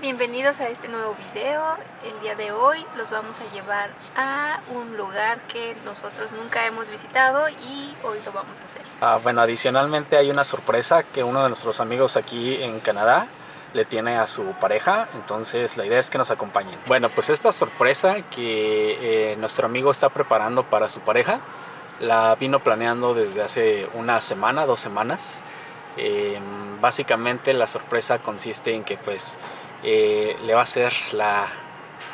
Bienvenidos a este nuevo video. El día de hoy los vamos a llevar a un lugar que nosotros nunca hemos visitado y hoy lo vamos a hacer. Ah, bueno, adicionalmente hay una sorpresa que uno de nuestros amigos aquí en Canadá le tiene a su pareja, entonces la idea es que nos acompañen. Bueno, pues esta sorpresa que eh, nuestro amigo está preparando para su pareja, la vino planeando desde hace una semana, dos semanas. Eh, básicamente la sorpresa consiste en que pues eh, le va a ser la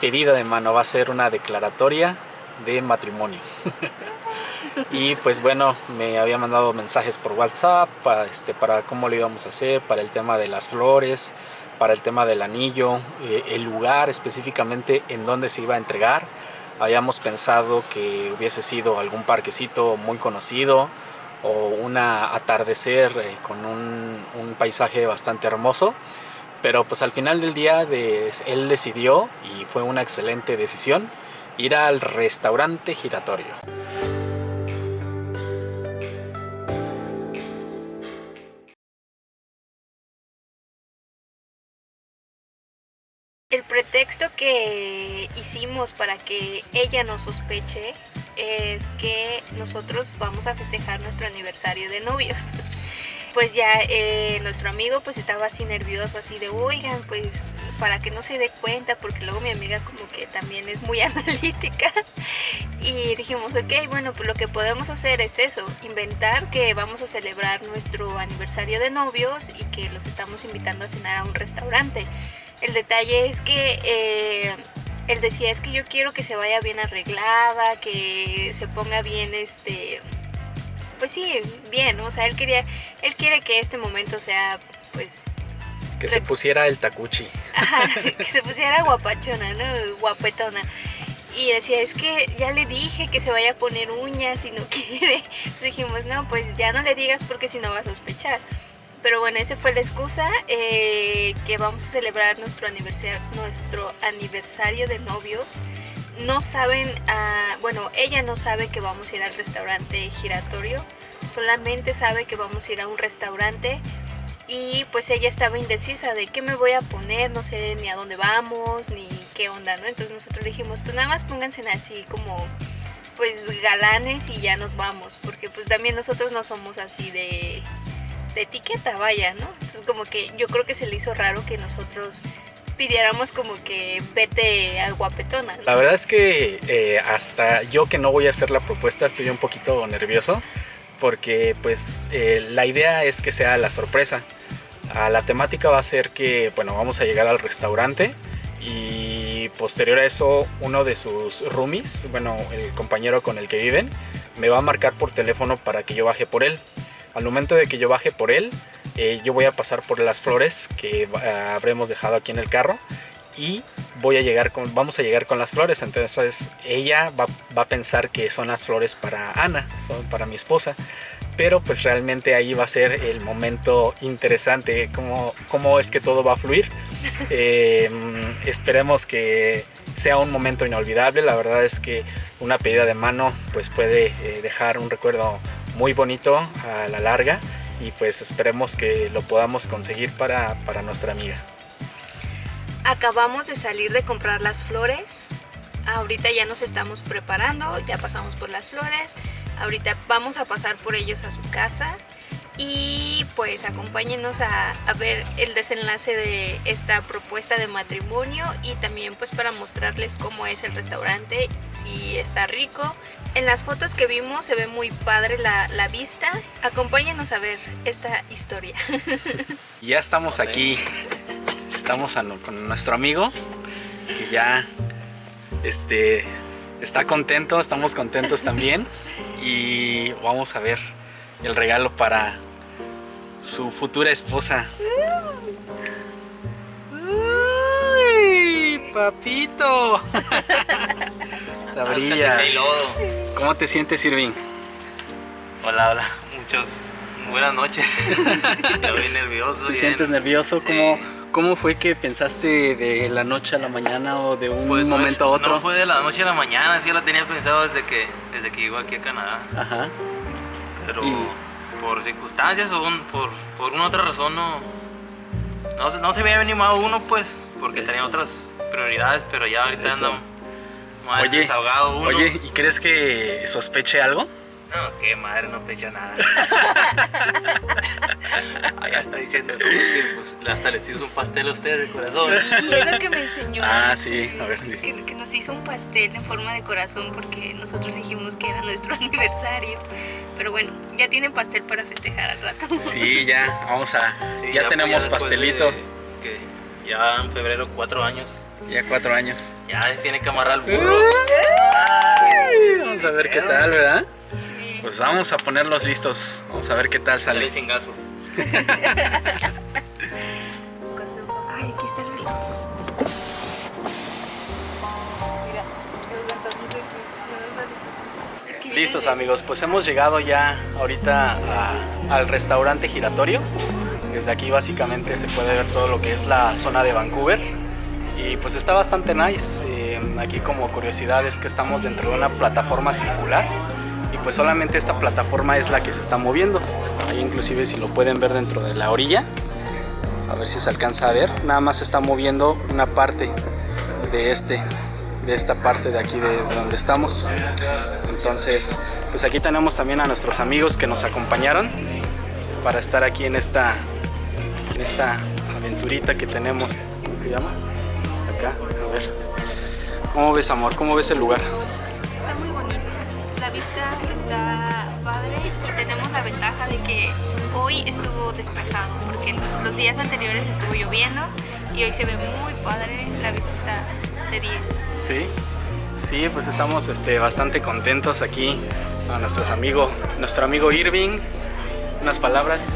pedida de mano, va a ser una declaratoria de matrimonio. y pues bueno, me había mandado mensajes por WhatsApp para, este, para cómo lo íbamos a hacer, para el tema de las flores, para el tema del anillo, eh, el lugar específicamente en donde se iba a entregar. Habíamos pensado que hubiese sido algún parquecito muy conocido o un atardecer eh, con un, paisaje bastante hermoso. Pero pues al final del día él decidió, y fue una excelente decisión, ir al restaurante giratorio. El pretexto que hicimos para que ella no sospeche es que nosotros vamos a festejar nuestro aniversario de novios. Pues ya eh, nuestro amigo pues estaba así nervioso, así de, oigan, pues para que no se dé cuenta, porque luego mi amiga como que también es muy analítica. Y dijimos, ok, bueno, pues lo que podemos hacer es eso, inventar que vamos a celebrar nuestro aniversario de novios y que los estamos invitando a cenar a un restaurante. El detalle es que... Eh, él decía, es que yo quiero que se vaya bien arreglada, que se ponga bien, este, pues sí, bien, o sea, él quería, él quiere que este momento sea, pues... Que se pusiera el tacuchi. Ajá, que se pusiera guapachona, ¿no? Guapetona. Y decía, es que ya le dije que se vaya a poner uñas y no quiere. Entonces dijimos, no, pues ya no le digas porque si no va a sospechar. Pero bueno, esa fue la excusa eh, que vamos a celebrar nuestro aniversario, nuestro aniversario de novios. No saben, uh, bueno, ella no sabe que vamos a ir al restaurante giratorio, solamente sabe que vamos a ir a un restaurante y pues ella estaba indecisa de qué me voy a poner, no sé ni a dónde vamos, ni qué onda, ¿no? Entonces nosotros dijimos, pues nada más pónganse así como pues galanes y ya nos vamos, porque pues también nosotros no somos así de de etiqueta, vaya, ¿no? Entonces como que yo creo que se le hizo raro que nosotros pidiéramos como que vete al guapetona. La verdad es que eh, hasta yo que no voy a hacer la propuesta estoy un poquito nervioso porque pues eh, la idea es que sea la sorpresa. Ah, la temática va a ser que, bueno, vamos a llegar al restaurante y posterior a eso uno de sus roomies, bueno, el compañero con el que viven, me va a marcar por teléfono para que yo baje por él. Al momento de que yo baje por él, eh, yo voy a pasar por las flores que eh, habremos dejado aquí en el carro y voy a llegar con, vamos a llegar con las flores. Entonces ella va, a pensar que son las flores para Ana, son para mi esposa. Pero pues realmente ahí va a ser el momento interesante, cómo, cómo es que todo va a fluir. Eh, esperemos que sea un momento inolvidable. La verdad es que una pedida de mano pues puede dejar un recuerdo muy bonito a la larga y pues esperemos que lo podamos conseguir para, para nuestra amiga. Acabamos de salir de comprar las flores, ahorita ya nos estamos preparando, ya pasamos por las flores, ahorita vamos a pasar por ellos a su casa y pues acompáñenos a, ver el desenlace de esta propuesta de matrimonio y también pues para mostrarles cómo es el restaurante, si está rico. En las fotos que vimos se ve muy padre la, la vista. Acompáñenos a ver esta historia. Ya estamos aquí, estamos con nuestro amigo que ya este, está contento, estamos contentos también y vamos a ver el regalo para su futura esposa. ¡Uy, papito! Está brilla. ¿Cómo te sientes, Irving? Hola, hola. Muchos buenas noches. Estoy nervioso. ¿Te sientes nervioso? ¿Cómo, ¿Cómo fue que pensaste de la noche a la mañana o de un pues momento a otro? No fue de la noche a la mañana, sí lo tenía pensado desde que, desde que llego aquí a Canadá. Ajá. Pero por circunstancias o por, por una otra razón no, No, se- no se había animado uno, pues, porque Eso. tenía otras prioridades, pero ya ahorita anda más desahogado uno. oye, ¿y crees que sospeche algo? No, qué madre, no fecha nada. Ya está diciendo que pues, hasta les hizo un pastel a ustedes de corazón. Y es lo que me enseñó. Ah, sí, a ver. Que, que nos hizo un pastel en forma de corazón porque nosotros dijimos que era nuestro aniversario. Pero bueno, ya tienen pastel para festejar al rato. Sí, ya, vamos a... Sí, ya, pues, tenemos pastelito. de que ya en febrero, cuatro años. Ya cuatro años. Ya tiene que amarrar al burro. Ay, vamos a ver qué tal, ¿verdad? Pues vamos a ponerlos listos. Vamos a ver qué tal Sale chingazo. Ay, aquí está el río. Listos amigos, pues hemos llegado ya ahorita a- al restaurante giratorio. Desde aquí básicamente se puede ver todo lo que es la zona de Vancouver. Y pues está bastante nice. Eh, aquí como curiosidad es que estamos dentro de una plataforma circular. Y pues solamente esta plataforma es la que se está moviendo. Ahí inclusive si lo pueden ver dentro de la orilla. A ver si se alcanza a ver. Nada más se está moviendo una parte de este de esta parte de aquí de, de donde estamos entonces pues aquí tenemos también a nuestros amigos que nos acompañaron para estar aquí en esta en esta aventurita que tenemos ¿cómo se llama? acá a ver ¿cómo ves amor? ¿cómo ves el lugar? Está muy vista está padre y tenemos la ventaja de que hoy estuvo despejado porque los días anteriores estuvo lloviendo y hoy se ve muy padre. La vista está de 10. Sí, sí, pues estamos este, bastante contentos aquí a nuestros amigos, nuestro amigo Irving. Unas palabras.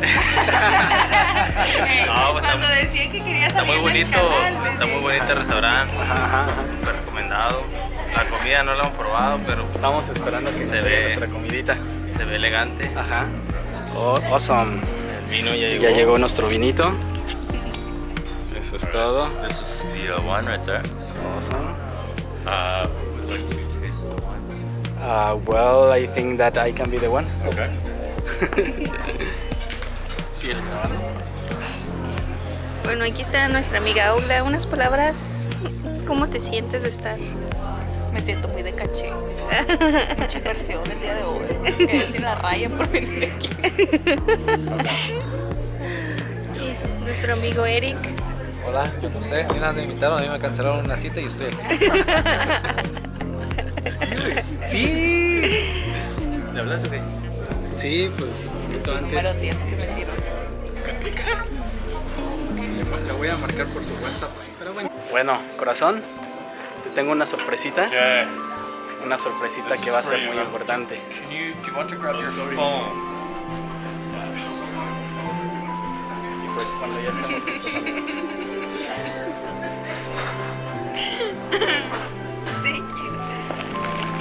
No, pues, Cuando está- decía que quería Está salir muy del bonito, canal, está muy bonito el restaurante, Ajá, ajá, recomendado. La comida no la hemos probado, pero Estamos esperando que Se se vea ve. nuestra comidita. se ve elegante. Ajá. Oh, awesome. El vino ya llegó. Ya llegó nuestro vinito. Eso es todo. This is the uh, wine right there. Awesome. Uh, would like to taste the wines. Uh, well, I think that I can be the one. Okay. Sí, el. Bueno, aquí está nuestra amiga Olga. Unas palabras. ¿Cómo te sientes de estar? Me siento muy de caché. Mucha inversión el día de hoy. Quedé sin la raya por venir aquí. Y nuestro amigo Eric. Hola, yo no sé, a mí nada me invitaron, a mí me cancelaron una cita y estoy aquí. Sí. ¿Le hablaste o qué? Sí, pues un poquito Número antes. 10, que mentiroso. Le, le voy a marcar por su WhatsApp. Pero bueno. Bueno, corazón, te tengo una sorpresita. Una sorpresita This que va a ser you, muy man. importante. Can you? Do you want to grab your phone? Y pues cuando ya estemos listos. Thank you.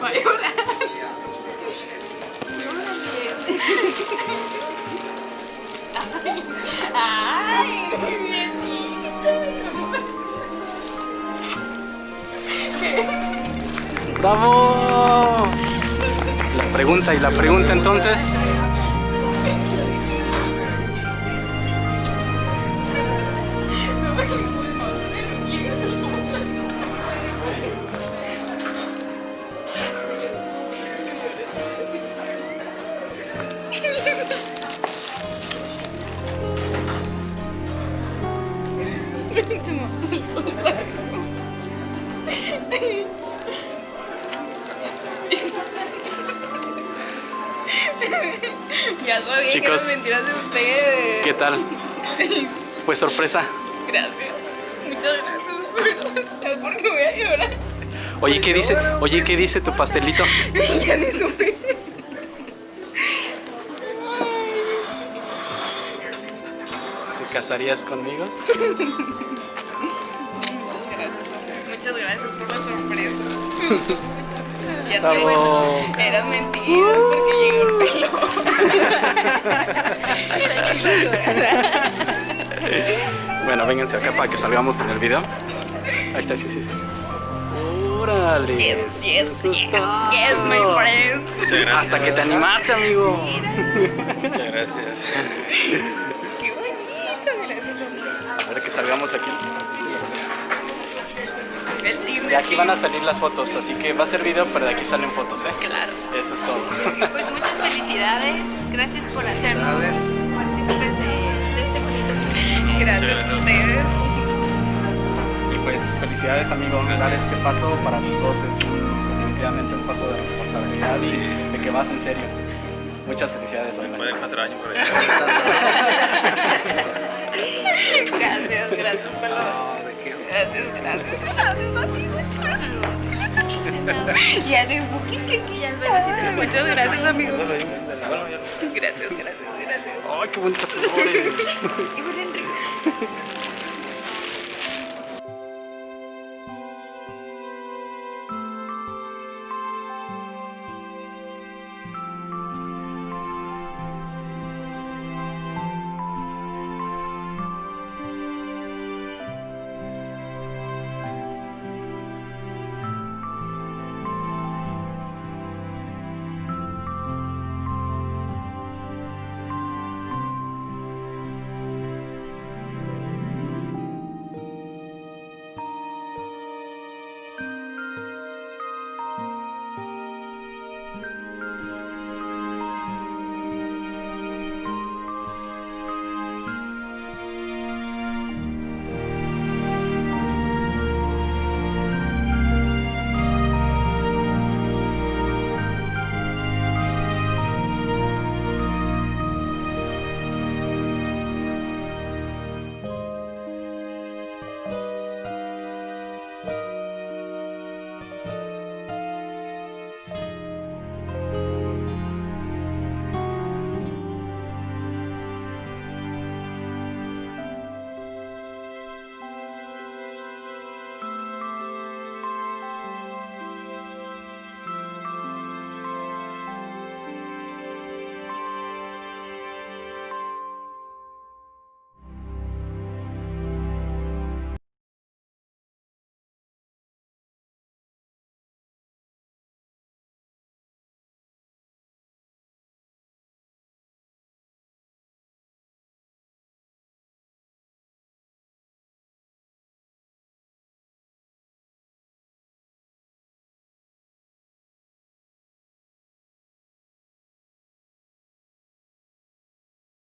Va a ¡Bravo! La pregunta y la pregunta entonces. Ya sabía que Chicos. eran mentiras de ustedes. ¿Qué tal? Fue sorpresa. Gracias. Muchas gracias. Es porque voy a llorar. Oye, ¿qué dice? Oye, ¿qué dice tu pastelito? ya ni supe. ¿Te casarías conmigo? Muchas gracias. Muchas gracias por la sorpresa. Ya es que bueno, eran mentiras porque llegó el pelo. Bueno, vénganse acá para que salgamos en el video. Ahí está, sí, sí, sí. Órale. Yes, yes, yes, yes, my gracias. Hasta que te animaste, amigo. Muchas gracias. Qué bonito, gracias a A ver que salgamos aquí. De aquí van a salir las fotos, así que va a ser video, pero de aquí salen fotos, ¿eh? Claro. Eso es todo. Pues muchas felicidades. Gracias por hacernos partícipes de, de este bonito momento. Gracias a ustedes. Y pues felicidades, amigo. Dar este paso para los dos es un- definitivamente un paso de responsabilidad y de que vas en serio. Muchas felicidades, de cuatro años por allá. Gracias, gracias, pelón. Gracias, gracias, gracias, amigo. Ya de un poquito aquí ya está. Muchas gracias, amigo. Gracias, gracias, gracias. ¡Ay, qué bonitas flores! Y huelen rico.